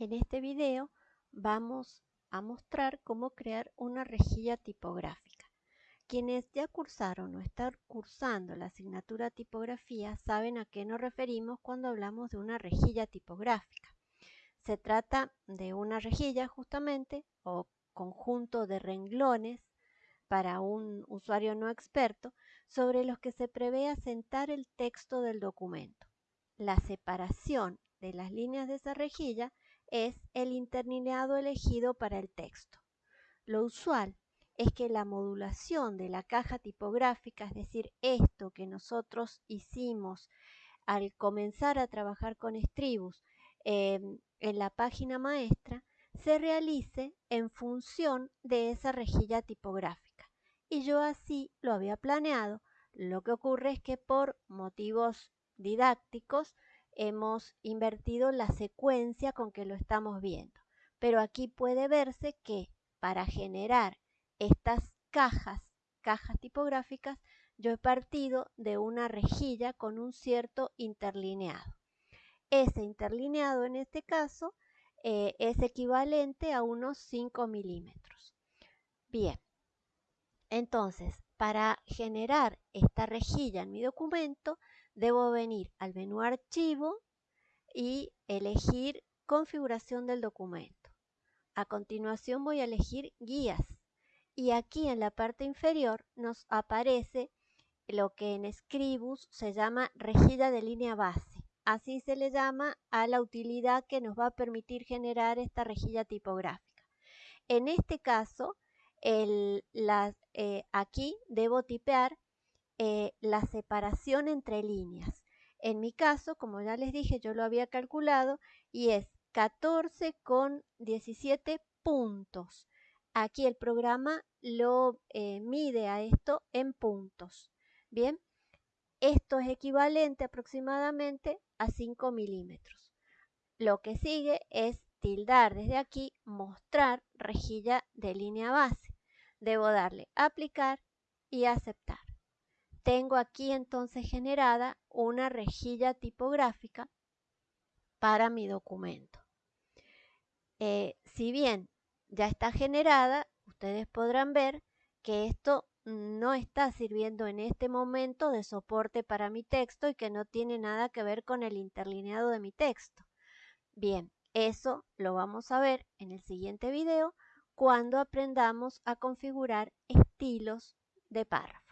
En este video vamos a mostrar cómo crear una rejilla tipográfica. Quienes ya cursaron o están cursando la asignatura tipografía saben a qué nos referimos cuando hablamos de una rejilla tipográfica. Se trata de una rejilla justamente o conjunto de renglones para un usuario no experto sobre los que se prevé asentar el texto del documento. La separación de las líneas de esa rejilla es el interlineado elegido para el texto. Lo usual es que la modulación de la caja tipográfica, es decir, esto que nosotros hicimos al comenzar a trabajar con Stribus em, en la página maestra, se realice en función de esa rejilla tipográfica. Y yo así lo había planeado. Lo que ocurre es que por motivos didácticos hemos invertido la secuencia con que lo estamos viendo. Pero aquí puede verse que para generar estas cajas, cajas tipográficas, yo he partido de una rejilla con un cierto interlineado. Ese interlineado en este caso eh, es equivalente a unos 5 milímetros. Bien, entonces para generar esta rejilla en mi documento debo venir al menú archivo y elegir configuración del documento. A continuación voy a elegir guías y aquí en la parte inferior nos aparece lo que en Scribus se llama rejilla de línea base. Así se le llama a la utilidad que nos va a permitir generar esta rejilla tipográfica. En este caso, el, eh, aquí debo tipear eh, la separación entre líneas. En mi caso, como ya les dije, yo lo había calculado y es 14 con 17 puntos. Aquí el programa lo eh, mide a esto en puntos. Bien, esto es equivalente aproximadamente a 5 milímetros. Lo que sigue es tildar desde aquí, mostrar rejilla de línea base. Debo darle aplicar y aceptar. Tengo aquí entonces generada una rejilla tipográfica para mi documento. Eh, si bien ya está generada, ustedes podrán ver que esto no está sirviendo en este momento de soporte para mi texto y que no tiene nada que ver con el interlineado de mi texto. Bien, eso lo vamos a ver en el siguiente video cuando aprendamos a configurar estilos de párrafo.